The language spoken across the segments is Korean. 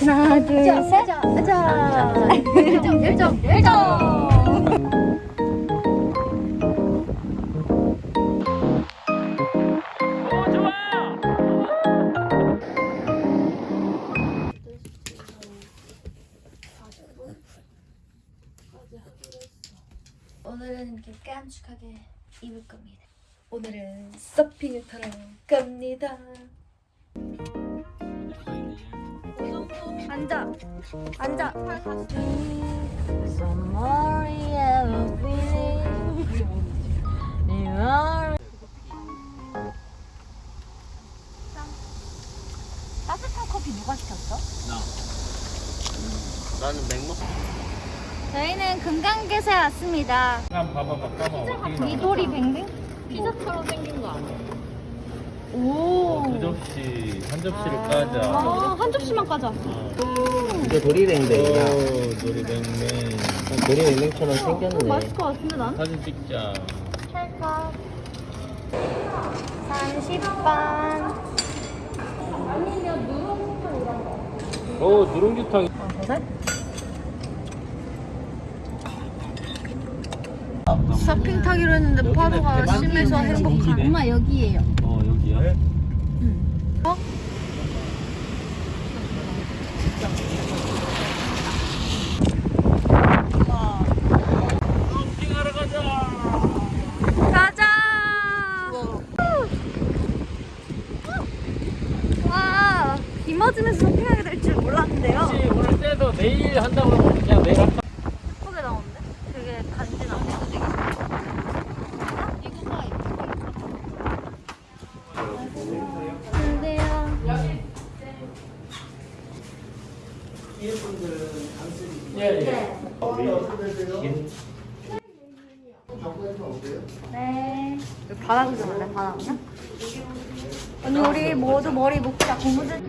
하나, 둘, 셋. 자, 열정, 열정, 열정. 오늘은 이렇게 깜찍하게 입을 겁니다. 오늘은 서핑을 타러 갑니다. 앉아, 앉아. 따뜻한 커피 누가 시켰어? 나는 맥먹. 저희는 금강개세 왔습니다. 한번 봐봐봐. 까봐. 미도리 뱅뱅? 피자처럼 생긴 거 아니야? 오. 두 접시, 한 접시를 까자. 아, 한 접시만 까자. 이거 도리뱅뱅이야. 오, 노리뱅뱅. 도리뱅뱅처럼 생겼네. 맛있을 것 같은데 난? 사진 찍자. 찰칵. 30번. 오, 누룽지탕. 서핑 타기로 했는데 파도가 심해서 행복한. 엄마 여기에요. 어? 어? 가자. 가자. 와, 비 맞으면서 서핑하게 될 줄 몰랐는데요. 오늘 쎄도 내일 한다고 그러면 그냥 내일 할까? 예쁘게 나오는데? 되게 간지나네. 이거 봐, 근데요. 예, 예. 네. 바닥을 좀 할래? 바닥이요? 언니 우리 모두 머리 묶자 고무줄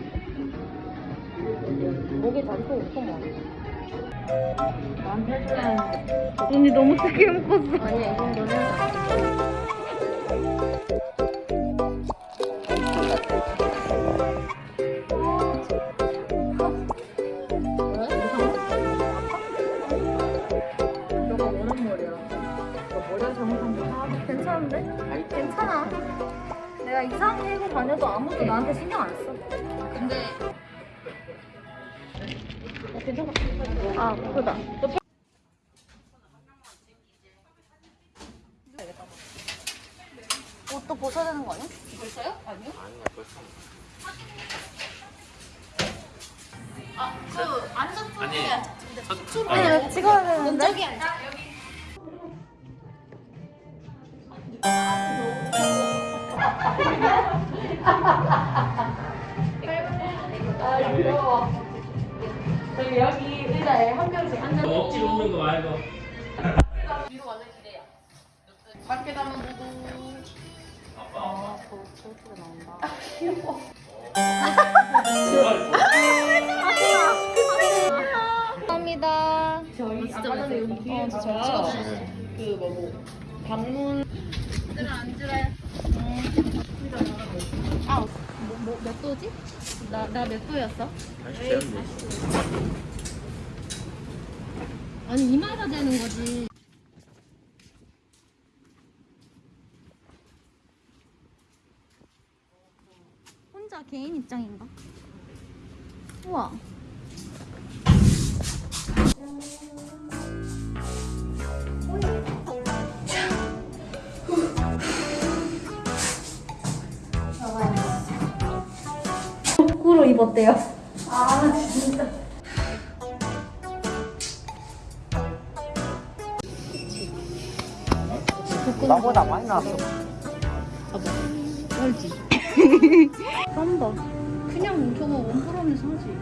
목에 나한테 해줘야 언니 너무 크게 묶었어 아니야 이 정도는 아, 괜찮은데? 괜찮아. 내가 이상하게 해고 다녀도 아무도 나한테 신경 안 써. 근데 어, 괜찮아. 아, 그거다. 옷도 벗어야 되는 거 아니야? 벌써요? 아니요. 아니, 찍어야 되는데. 저기 앉아. 억지로 웃는 거 말고. 감사합니다. 저희 아까 전에 여기 뒤에서 제가 그 뭐고 방문 아, 뭐, 뭐, 몇 도지? 나, 나 몇 도였어? 아니, 이마다 되는 거지. 혼자 개인 입장인가? 우와. 거 꾸로 입었대요. 아, 진짜. 나보다 많이 나왔어. 알지? 땀봐. 그냥 저거 원프롬에 사지.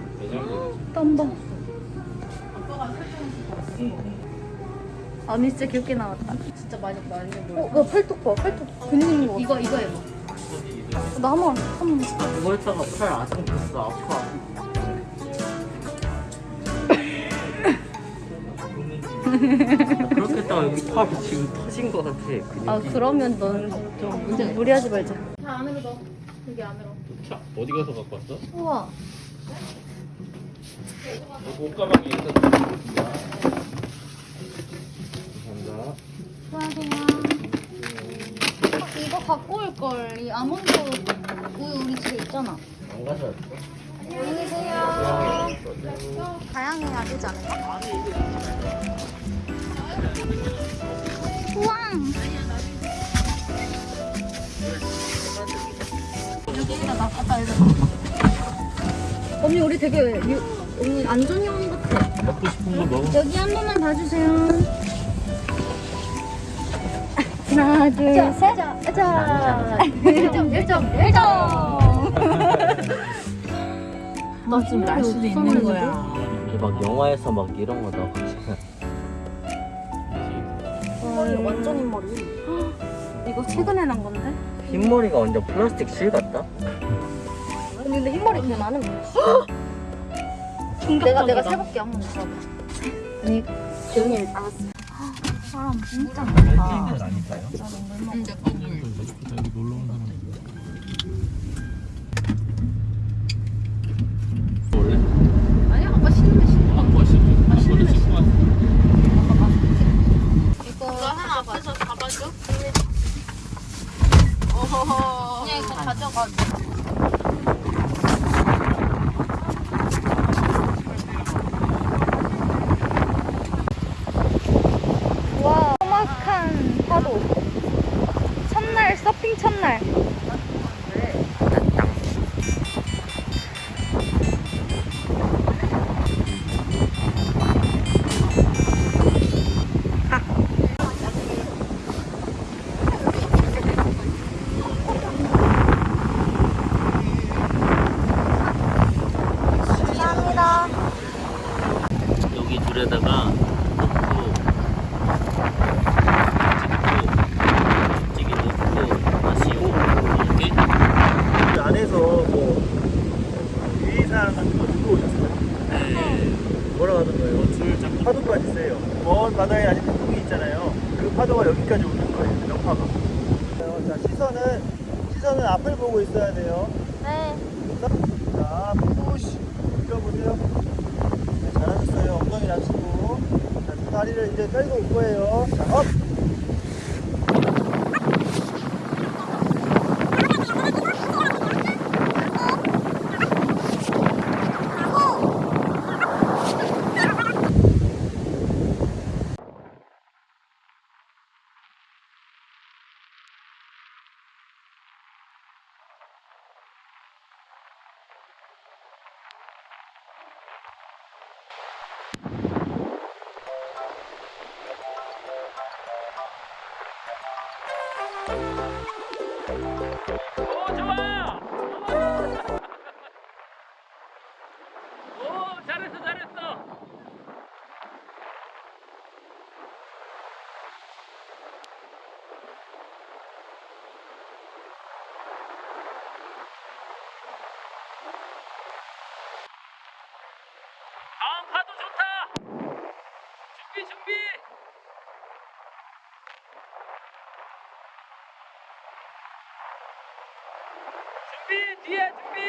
땀봐. 아니 진짜 귀엽게 나왔다. 진짜 많이 많이 어, 나 팔뚝 봐. 팔뚝 근육 있는 거. 이거 이거 해봐. 나만 한 번. 이거 했다가 팔 아성됐어. 아파. 그렇게 했다가 여기 팔이 지금 터진 것 같아. 근육이. 아 그러면 넌좀 이제 무리하지 말자. 다 안으로 넣어. 여기 안으로. 차, 어디 가서 갖고 왔어? 우와. 옷가방에 있던 감사합니다. 수고하세요. 갖고 올 걸. 이 아몬드 우유 우리 집에 있잖아. 안 가져왔어? 안녕히 계세요. 다양해야 되지 않을까? 우와. 여기다 나 갖다 이거. 언니 우리 되게 유, 오늘 안전요원 같아. 먹고 싶은 거 먹어. 여기 한 번만 봐주세요. 하나, 둘, 셋. 자, 1점, 1점, 1점. 너 지금 날 수도 있는 거야. 이게 막 영화에서 막 이런 거 나오잖아. 완전 흰머리. 이거 최근에 난 건데? 흰머리가 완전 플라스틱 실 같다? 근데 흰머리 나는 거야. 내가 내가 세볼게 한번 봐봐. 아니 조용히 알았어. 진짜 많다. 아닐까요? 원래? 아니 아까 신으면 신어. 아까 신고 아까 신고 왔어. 이거 하나 앞에서 잡아줘. 그냥 이거 가져가. 와, 험악한 파도. 첫날 서핑 첫날. 감사합니다. 여기 줄에다가 넣고 찍고 넣고 마시고 이렇게 그 안에서 뭐 유의사항 같은 거 듣고 오셨어요? 네. 뭐라고 하던가요? 줄 파도까지 세요. 먼 바다에 아직 폭풍이 있잖아요. 그 파도가 여기까지 오는 거예요. 여파가. 자 시선은 시선은 앞을 보고 있어야 돼요. 네. 자 푸시 밀어보세요. 네, 잘하셨어요. 엉덩이 낮추고 자, 두 다리를 이제 끌고 올 거예요. 뒤에 준비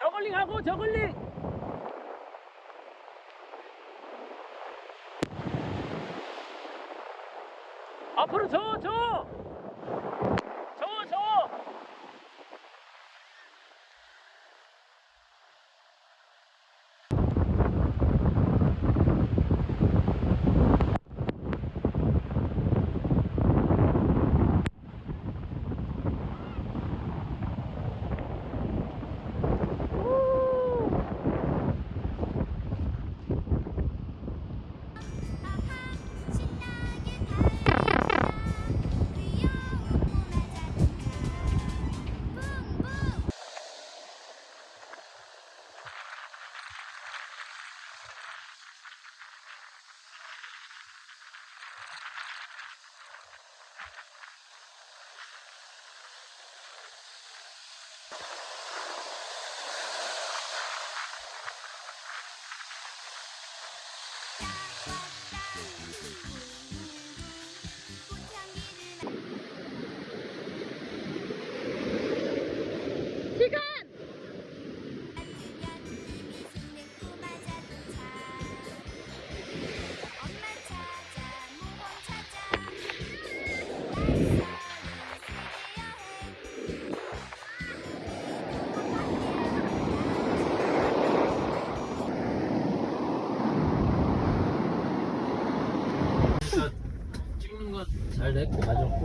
저글링 하고 저글링. 앞으로 저저 저,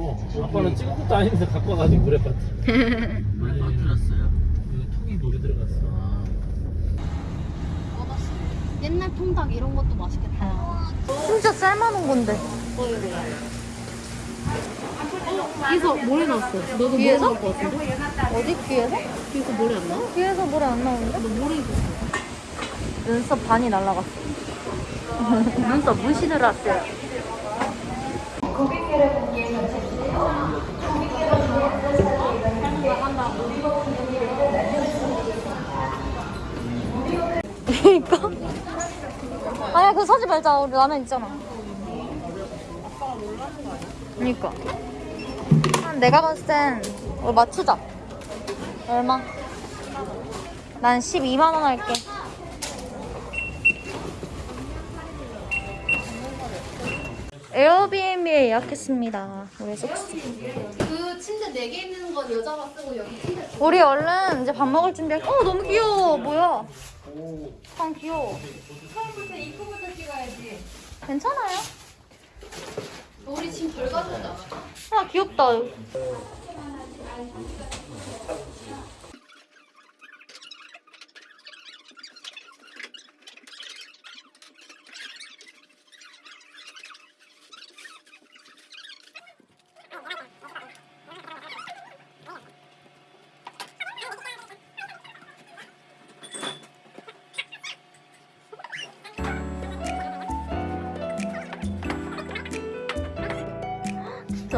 가졌고 아빠는 찍은 것도 아닌데 갖고 와가지고 물에 빠뜨 물에 빠뜨렸어요. 여기 통이 물에 들어갔어 옛날 통닭 이런 것도 맛있겠다. 진짜 삶아놓은 건데. 여기서 모래 나왔어. 너도 모래 뒤에서? 나올 것 같은데? 어디 귀에서? 뒤에서 모래 안 나와? 귀에서 물이 안 나오는데? 너 모래 입었어. 눈썹 반이 날라갔어. 눈썹 무시 들어왔어요. 그 니까. 아니야, 그거 사지 말자. 우리 라면 있잖아. 그니까. 한 내가 봤을 땐, 어, 맞추자. 얼마? 난 12만원 할게. 에어비앤비에 예약했습니다. 우리 숙소. 그 침대 4개 있는 건 여자가 쓰고 여기 침대 우리 얼른 이제 밥 먹을 준비할. 어 너무 귀여워. 뭐야? 참 귀여워. 처음부터 입구부터 찍어야지. 괜찮아요? 우리 지금 덜 가져오잖아. 아 귀엽다.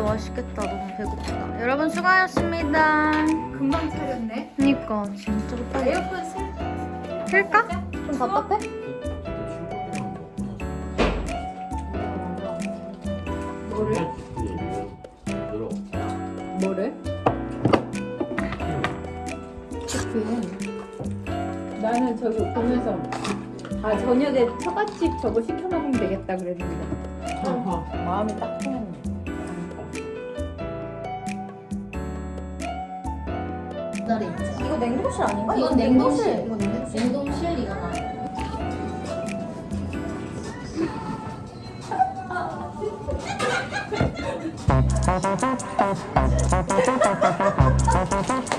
맛있겠다. 너무 배고프다. 여러분 수고하셨습니다. 금방 차렸네. 그니까 진짜 빨리. 에어컨 쓸 틀까? 좀 답답해? 뭐래? 나는 저기 보면서 아 저녁에 처갓집 저거 시켜 먹으면 되겠다 그랬는데 마음이 딱 기다려 있지. 이거 냉동실 아닌가? 이건 냉동실. 이건 냉동실. 냉동실 이거 나.